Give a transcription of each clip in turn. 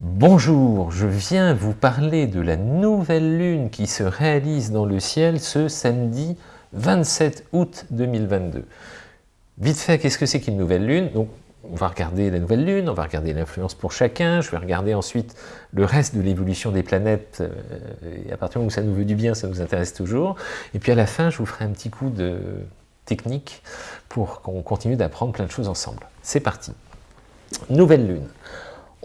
Bonjour, je viens vous parler de la nouvelle lune qui se réalise dans le ciel ce samedi 27 août 2022. Vite fait, qu'est-ce que c'est qu'une nouvelle lune? Donc, on va regarder la nouvelle lune, on va regarder l'influence pour chacun, je vais regarder ensuite le reste de l'évolution des planètes, euh, à partir du moment où ça nous veut du bien, ça nous intéresse toujours. Et puis à la fin, je vous ferai un petit coup de technique pour qu'on continue d'apprendre plein de choses ensemble. C'est parti Nouvelle lune.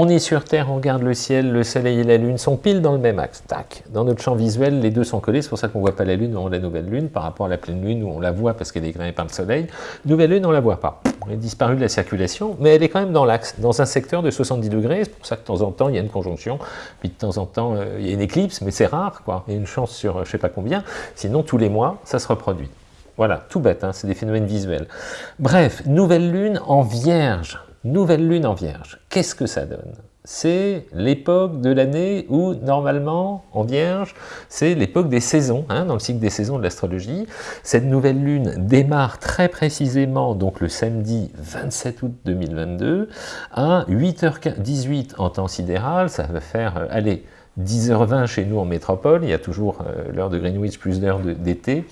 On est sur Terre, on regarde le ciel, le soleil et la lune sont pile dans le même axe. Tac. Dans notre champ visuel, les deux sont collés, c'est pour ça qu'on ne voit pas la lune on la nouvelle lune, par rapport à la pleine lune où on la voit parce qu'elle est éclairée par le soleil. Nouvelle lune, on ne la voit pas. Elle est disparue de la circulation, mais elle est quand même dans l'axe, dans un secteur de 70 degrés, c'est pour ça que de temps en temps, il y a une conjonction, puis de temps en temps, euh, il y a une éclipse, mais c'est rare, quoi. Il y a une chance sur je ne sais pas combien, sinon tous les mois, ça se reproduit. Voilà, tout bête, hein, c'est des phénomènes visuels. Bref, nouvelle lune en vierge. Nouvelle lune en vierge. Qu'est-ce que ça donne? C'est l'époque de l'année où, normalement, en Vierge, c'est l'époque des saisons, hein, dans le cycle des saisons de l'astrologie. Cette nouvelle lune démarre très précisément, donc le samedi 27 août 2022, à 8h18 en temps sidéral, ça va faire, euh, allez, 10h20 chez nous en métropole, il y a toujours euh, l'heure de Greenwich plus l'heure d'été,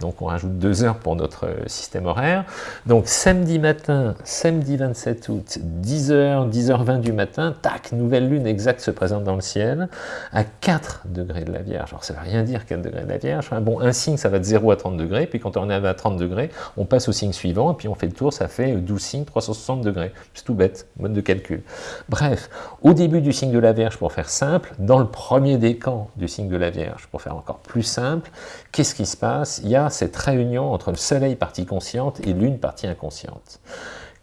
donc on rajoute deux heures pour notre euh, système horaire. Donc samedi matin, samedi 27 août, 10h, 10h20 du matin, tac, nouvelle lune exacte se présente dans le ciel, à 4 degrés de la Vierge. Alors ça ne veut rien dire 4 degrés de la Vierge, bon, un signe ça va de 0 à 30 degrés, puis quand on est à 30 degrés, on passe au signe suivant, puis on fait le tour, ça fait 12 signes, 360 degrés. C'est tout bête, mode de calcul. Bref, au début du signe de la Vierge, pour faire simple, dans le premier décan du signe de la Vierge, pour faire encore plus simple, qu'est-ce qui se passe? Il y a cette réunion entre le soleil partie consciente et lune partie inconsciente.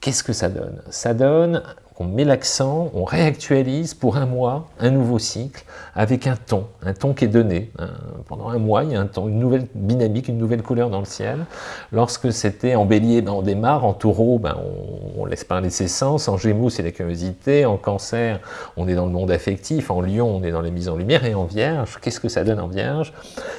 Qu'est-ce que ça donne? Ça donne on met l'accent, on réactualise pour un mois un nouveau cycle avec un ton, un ton qui est donné. Hein. Pendant un mois, il y a un ton, une nouvelle dynamique, une nouvelle couleur dans le ciel. Lorsque c'était en bélier, ben on démarre, en taureau, ben on, laisse parler ses sens, en gémeaux, c'est la curiosité, en cancer, on est dans le monde affectif, en lion, on est dans les mises en lumière, et en vierge, qu'est-ce que ça donne en vierge?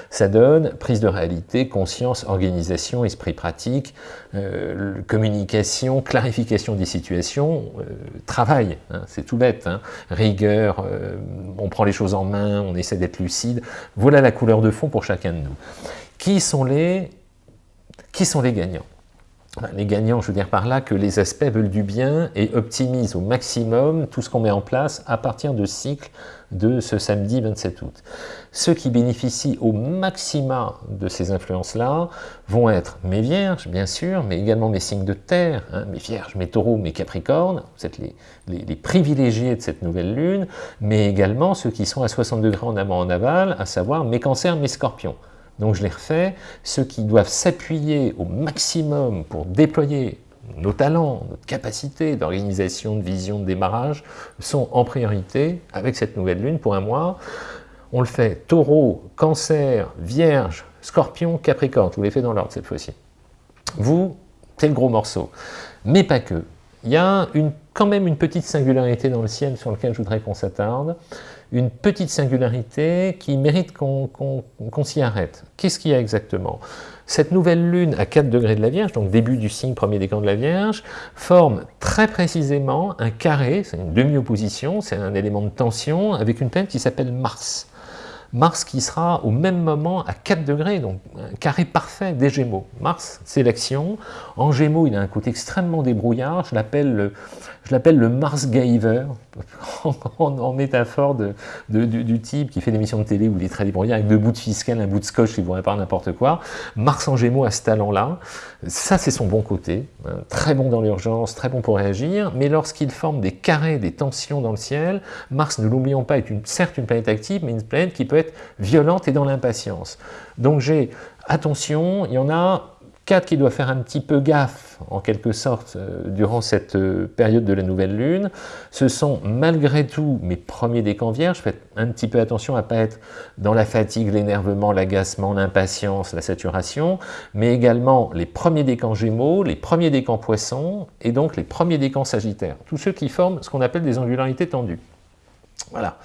Ça donne prise de réalité, conscience, organisation, esprit pratique, euh, communication, clarification des situations, euh, travail, hein, c'est tout bête, hein. rigueur, euh, on prend les choses en main, on essaie d'être lucide, voilà la couleur de fond pour chacun de nous. Qui sont les, qui sont les gagnants? Les gagnants, je veux dire par là que les aspects veulent du bien et optimisent au maximum tout ce qu'on met en place à partir de cycle de ce samedi 27 août. Ceux qui bénéficient au maximum de ces influences-là vont être mes vierges, bien sûr, mais également mes signes de terre, hein, mes vierges, mes taureaux, mes capricornes, vous êtes les, les, privilégiés de cette nouvelle lune, mais également ceux qui sont à 60 degrés en amont en aval, à savoir mes cancers, mes scorpions. Donc je les refais, ceux qui doivent s'appuyer au maximum pour déployer nos talents, notre capacité d'organisation, de vision, de démarrage, sont en priorité avec cette nouvelle lune pour un mois. On le fait taureau, cancer, vierge, scorpion, capricorne, je vous les fais dans l'ordre cette fois-ci. Vous, c'est le gros morceau. Mais pas que. Il y a quand même une petite singularité dans le ciel sur lequel je voudrais qu'on s'attarde, une petite singularité qui mérite qu'on s'y arrête. Qu'est-ce qu'il y a exactement? Cette nouvelle lune à 4 degrés de la Vierge, donc début du signe premier décan de la Vierge, forme très précisément un carré, c'est une demi-opposition, c'est un élément de tension, avec une planète qui s'appelle Mars. Mars qui sera au même moment à 4 degrés, donc un carré parfait des Gémeaux. Mars, c'est l'action. En Gémeaux, il a un côté extrêmement débrouillard. Je l'appelle le, Mars Giver, en, métaphore de, du, type qui fait des missions de télé où il est très débrouillard avec deux bouts de fiscal, un bout de scotch, il ne pas n'importe quoi. Mars en Gémeaux a ce talent-là. Ça, c'est son bon côté. Hein. Très bon dans l'urgence, très bon pour réagir. Mais lorsqu'il forme des carrés, des tensions dans le ciel, Mars, ne l'oublions pas, est une, certes une planète active, mais une planète qui peut être violente et dans l'impatience. Donc j'ai, attention, il y en a qui doivent faire un petit peu gaffe, en quelque sorte, euh, durant cette euh, période de la nouvelle lune. Ce sont malgré tout mes premiers décans vierges. Faites un petit peu attention à ne pas être dans la fatigue, l'énervement, l'agacement, l'impatience, la saturation, mais également les premiers décans gémeaux, les premiers décans poissons, et donc les premiers décans sagittaires. Tous ceux qui forment ce qu'on appelle des angularités tendues. Voilà.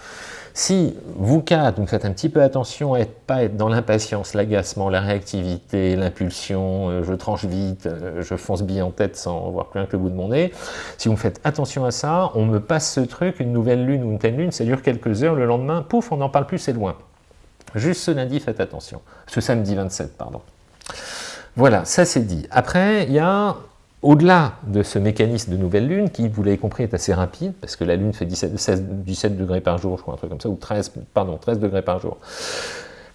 Si vous quatre, vous faites un petit peu attention à ne pas être dans l'impatience, l'agacement, la réactivité, l'impulsion, euh, je tranche vite, euh, je fonce bille en tête sans voir plus rien que le bout de mon nez, si vous faites attention à ça, on me passe ce truc, une nouvelle lune ou une telle lune, ça dure quelques heures, le lendemain, pouf, on n'en parle plus, c'est loin. Juste ce lundi, faites attention. Ce samedi 27, pardon. Voilà, ça c'est dit. Après, il y a au-delà de ce mécanisme de nouvelle lune, qui, vous l'avez compris, est assez rapide, parce que la lune fait 17, 17 degrés par jour, je crois, un truc comme ça, ou 13, pardon, 13 degrés par jour.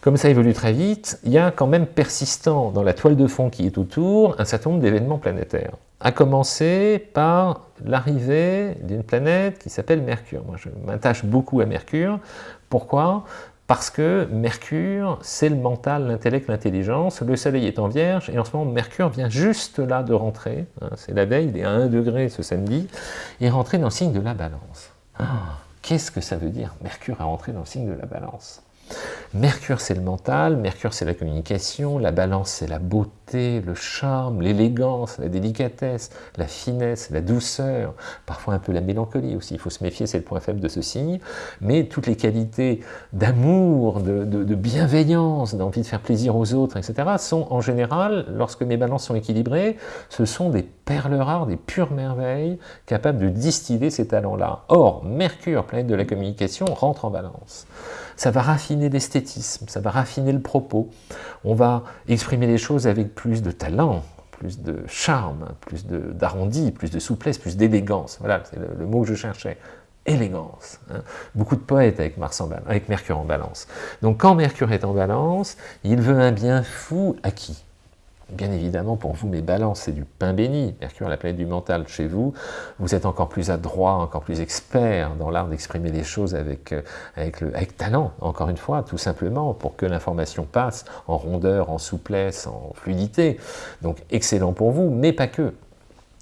Comme ça évolue très vite, il y a quand même persistant dans la toile de fond qui est autour un certain nombre d'événements planétaires. À commencer par l'arrivée d'une planète qui s'appelle Mercure. Moi, je m'attache beaucoup à Mercure. Pourquoi? Parce que Mercure, c'est le mental, l'intellect, l'intelligence, le soleil est en vierge, et en ce moment, Mercure vient juste là de rentrer, hein, c'est la veille, il est à 1 degré ce samedi, et rentré dans le signe de la balance. Ah, qu'est-ce que ça veut dire Mercure est rentré dans le signe de la balance? Mercure, c'est le mental, Mercure, c'est la communication, la balance, c'est la beauté, le charme, l'élégance, la délicatesse, la finesse, la douceur, parfois un peu la mélancolie aussi, il faut se méfier, c'est le point faible de ce signe, mais toutes les qualités d'amour, de, de, bienveillance, d'envie de faire plaisir aux autres, etc., sont en général, lorsque mes balances sont équilibrées, ce sont des perles rares, des pures merveilles, capables de distiller ces talents-là. Or, Mercure, planète de la communication, rentre en balance ça va raffiner l'esthétisme, ça va raffiner le propos, on va exprimer les choses avec plus de talent, plus de charme, plus d'arrondi, plus de souplesse, plus d'élégance. Voilà, c'est le, mot que je cherchais. Élégance. Hein. Beaucoup de poètes avec, Mars en, avec Mercure en balance. Donc quand Mercure est en balance, il veut un bien fou à qui Bien évidemment, pour vous, mes balances, c'est du pain béni. Mercure, la planète du mental, chez vous, vous êtes encore plus adroit, encore plus expert dans l'art d'exprimer les choses avec, euh, talent, encore une fois, tout simplement, pour que l'information passe en rondeur, en souplesse, en fluidité. Donc, excellent pour vous, mais pas que.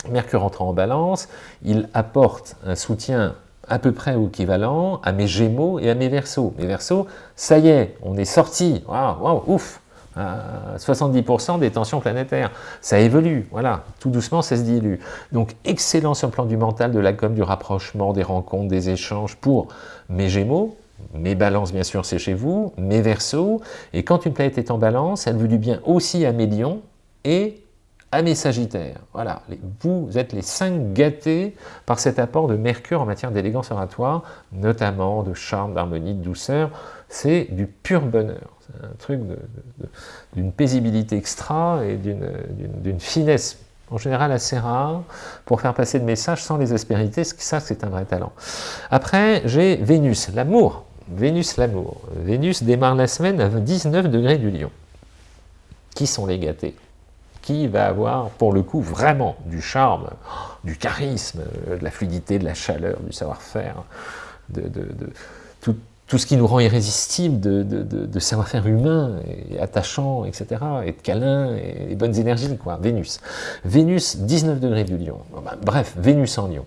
Mercure entrant en balance, il apporte un soutien à peu près équivalent à mes Gémeaux et à mes Verseaux. Mes Verseaux, ça y est, on est sorti, waouh, ouf 70% des tensions planétaires. Ça évolue, voilà, tout doucement ça se dilue. Donc excellent sur le plan du mental, de la com, du rapprochement, des rencontres, des échanges pour mes Gémeaux, mes balances bien sûr c'est chez vous, mes Verseaux, et quand une planète est en balance, elle veut du bien aussi à mes lions et à mes sagittaires. Voilà, vous êtes les cinq gâtés par cet apport de Mercure en matière d'élégance oratoire, notamment de charme, d'harmonie, de douceur. C'est du pur bonheur. C'est un truc d'une paisibilité extra et d'une finesse en général assez rare, pour faire passer le message sans les aspérités, ça c'est un vrai talent. Après, j'ai Vénus, l'amour. Vénus, l'amour. Vénus démarre la semaine à 19 degrés du lion. Qui sont les gâtés? Qui va avoir, pour le coup, vraiment du charme, du charisme, de la fluidité, de la chaleur, du savoir-faire, de, tout, ce qui nous rend irrésistible de, savoir-faire humain, et attachant, etc., et de câlin, et, bonnes énergies, quoi. Vénus. Vénus, 19 degrés du lion. Ben, bref, Vénus en lion.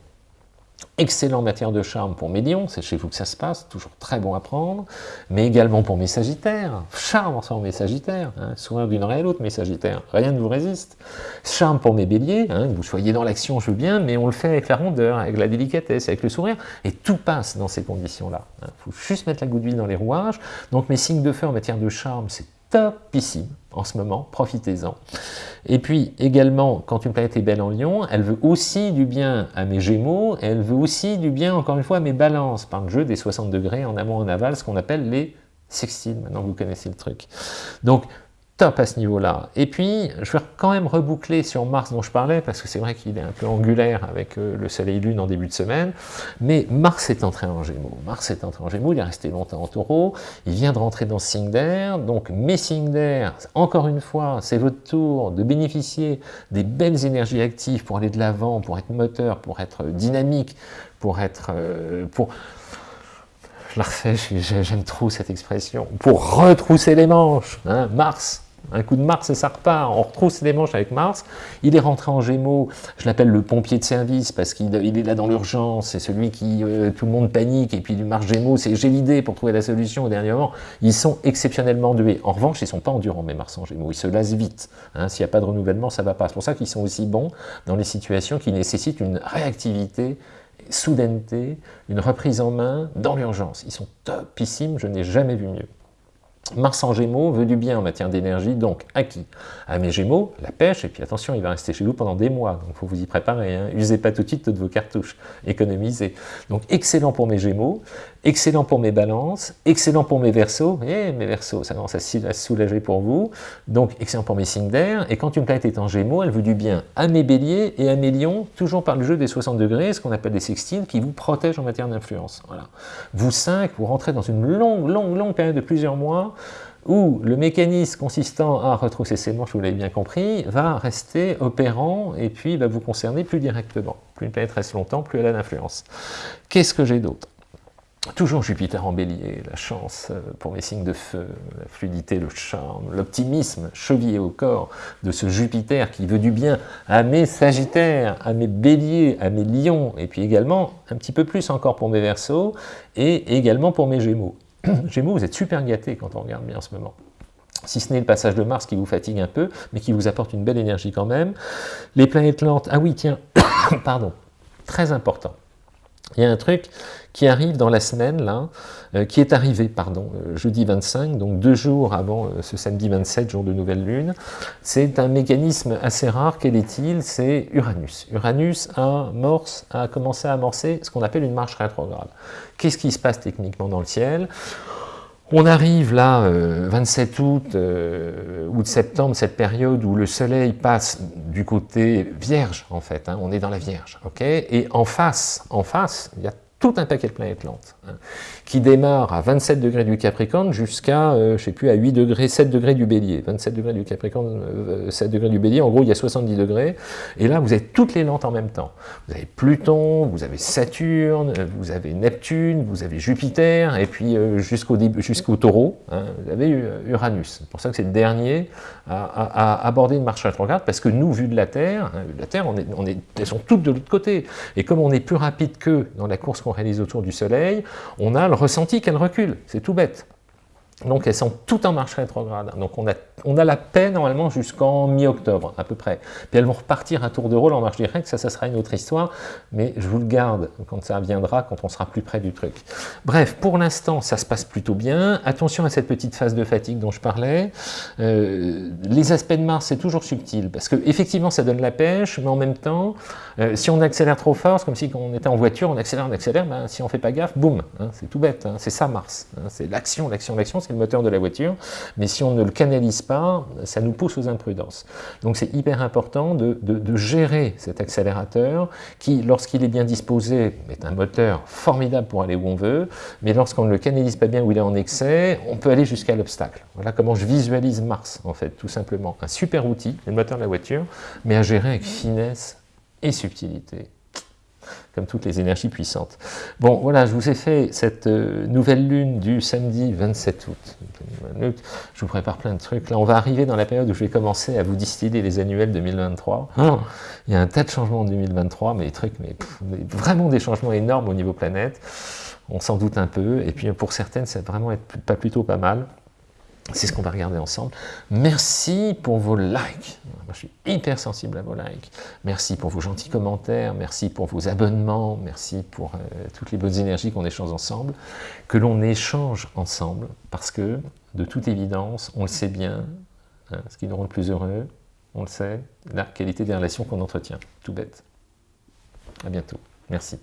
Excellent matière de charme pour mes lions, c'est chez vous que ça se passe, toujours très bon à prendre, mais également pour mes sagittaires, charme ensemble mes sagittaires, hein, souvent d'une oreille à l'autre mes sagittaires, rien ne vous résiste. Charme pour mes béliers, hein, vous soyez dans l'action, je veux bien, mais on le fait avec la rondeur, avec la délicatesse, avec le sourire, et tout passe dans ces conditions-là. Il hein. faut juste mettre la goutte d'huile dans les rouages, donc mes signes de feu en matière de charme, c'est topissime en ce moment, profitez-en. Et puis également, quand une planète est belle en lion, elle veut aussi du bien à mes gémeaux, elle veut aussi du bien, encore une fois, à mes balances, par le jeu des 60 degrés en amont en aval, ce qu'on appelle les sextiles, maintenant vous connaissez le truc. Top à ce niveau-là. Et puis, je vais quand même reboucler sur Mars dont je parlais, parce que c'est vrai qu'il est un peu angulaire avec euh, le Soleil-Lune en début de semaine, mais Mars est entré en Gémeaux. Mars est entré en Gémeaux, il est resté longtemps en Taureau, il vient de rentrer dans signe d'air, donc mes signes d'air, encore une fois, c'est votre tour de bénéficier des belles énergies actives pour aller de l'avant, pour être moteur, pour être dynamique, pour être... Euh, pour je j'aime trop cette expression, pour retrousser les manches, hein, Mars, un coup de Mars et ça repart, on retrousse les manches avec Mars, il est rentré en Gémeaux, je l'appelle le pompier de service parce qu'il est là dans l'urgence, c'est celui qui, euh, tout le monde panique, et puis du Mars Gémeaux, c'est j'ai l'idée pour trouver la solution au dernier moment, ils sont exceptionnellement doués. En revanche, ils sont pas endurants mes Mars en Gémeaux, ils se lassent vite, hein. s'il n'y a pas de renouvellement, ça va pas. C'est pour ça qu'ils sont aussi bons dans les situations qui nécessitent une réactivité soudaineté, une reprise en main dans l'urgence. Ils sont topissimes, je n'ai jamais vu mieux. Mars en Gémeaux veut du bien en matière d'énergie, donc à qui À mes Gémeaux, la pêche, et puis attention, il va rester chez vous pendant des mois, donc il faut vous y préparer. Hein. Usez pas tout de suite toutes vos cartouches, économisez. Donc excellent pour mes Gémeaux, excellent pour mes balances, excellent pour mes versos, et eh, mes versos, ça commence à se soulager pour vous, donc excellent pour mes signes d'air, et quand une planète est en Gémeaux, elle veut du bien à mes béliers et à mes lions, toujours par le jeu des 60 degrés, ce qu'on appelle des sextiles, qui vous protègent en matière d'influence. Voilà. Vous cinq, vous rentrez dans une longue, longue, longue période de plusieurs mois, où le mécanisme consistant à retrousser ses manches, vous l'avez bien compris, va rester opérant et puis va vous concerner plus directement. Plus une planète reste longtemps, plus elle a d'influence. Qu'est-ce que j'ai d'autre? Toujours Jupiter en bélier, la chance euh, pour mes signes de feu, la fluidité, le charme, l'optimisme chevillé au corps de ce Jupiter qui veut du bien à mes sagittaires, à mes béliers, à mes lions, et puis également un petit peu plus encore pour mes versos, et également pour mes gémeaux. Gémeaux, vous êtes super gâtés quand on regarde bien en ce moment si ce n'est le passage de Mars qui vous fatigue un peu, mais qui vous apporte une belle énergie quand même. Les planètes lentes, ah oui, tiens, pardon, très important. Il y a un truc qui arrive dans la semaine, là, euh, qui est arrivé, pardon, euh, jeudi 25, donc deux jours avant euh, ce samedi 27, jour de nouvelle lune. C'est un mécanisme assez rare, quel est-il? C'est Uranus. Uranus amorce, a commencé à amorcer ce qu'on appelle une marche rétrograde. Qu'est-ce qui se passe techniquement dans le ciel? On arrive là, 27 août, août-septembre, cette période où le soleil passe du côté vierge, en fait, hein, on est dans la vierge, ok? Et en face, en face, il y a tout un paquet de planètes lentes, hein, qui démarre à 27 degrés du Capricorne jusqu'à, euh, je sais plus, à 8 degrés, 7 degrés du Bélier. 27 degrés du Capricorne, 7 euh, degrés du Bélier, en gros il y a 70 degrés, et là vous avez toutes les lentes en même temps. Vous avez Pluton, vous avez Saturne, vous avez Neptune, vous avez Jupiter, et puis euh, jusqu'au jusqu'au taureau, hein, vous avez Uranus. C'est pour ça que c'est le dernier à, aborder une marche rétrograde, parce que nous, vu de la Terre, hein, de la Terre, on est, on est, elles sont toutes de l'autre côté, et comme on est plus rapide qu'eux dans la course qu'on réalise autour du Soleil, on a le ressenti qu'elle recule, c'est tout bête. Donc elles sont toutes en marche rétrograde. Donc on a, la paix normalement jusqu'en mi-octobre à peu près. Puis elles vont repartir à tour de rôle en marche directe, ça, ça sera une autre histoire, mais je vous le garde quand ça viendra, quand on sera plus près du truc. Bref, pour l'instant, ça se passe plutôt bien. Attention à cette petite phase de fatigue dont je parlais. Euh, les aspects de Mars, c'est toujours subtil, parce que effectivement, ça donne la pêche, mais en même temps, euh, si on accélère trop fort, c'est comme si on était en voiture, on accélère, on accélère, ben, si on fait pas gaffe, boum, hein, c'est tout bête, hein. c'est ça Mars, hein. c'est l'action, l'action, l'action, le moteur de la voiture, mais si on ne le canalise pas, ça nous pousse aux imprudences. Donc c'est hyper important de, gérer cet accélérateur qui, lorsqu'il est bien disposé, est un moteur formidable pour aller où on veut, mais lorsqu'on ne le canalise pas bien, ou il est en excès, on peut aller jusqu'à l'obstacle. Voilà comment je visualise Mars, en fait, tout simplement. Un super outil, le moteur de la voiture, mais à gérer avec finesse et subtilité comme toutes les énergies puissantes. Bon, voilà, je vous ai fait cette euh, nouvelle lune du samedi 27 août. Je vous prépare plein de trucs. Là, on va arriver dans la période où je vais commencer à vous distiller les annuels 2023. Ah. il y a un tas de changements en 2023, mais des trucs, mais vraiment des changements énormes au niveau planète. On s'en doute un peu, et puis pour certaines, ça va vraiment être pas plutôt pas mal. C'est ce qu'on va regarder ensemble. Merci pour vos likes. Je suis hyper sensible à vos likes. Merci pour vos gentils commentaires. Merci pour vos abonnements. Merci pour euh, toutes les bonnes énergies qu'on échange ensemble. Que l'on échange ensemble parce que, de toute évidence, on le sait bien, hein, ce qui nous rend le plus heureux, on le sait, la qualité des relations qu'on entretient. Tout bête. À bientôt. Merci.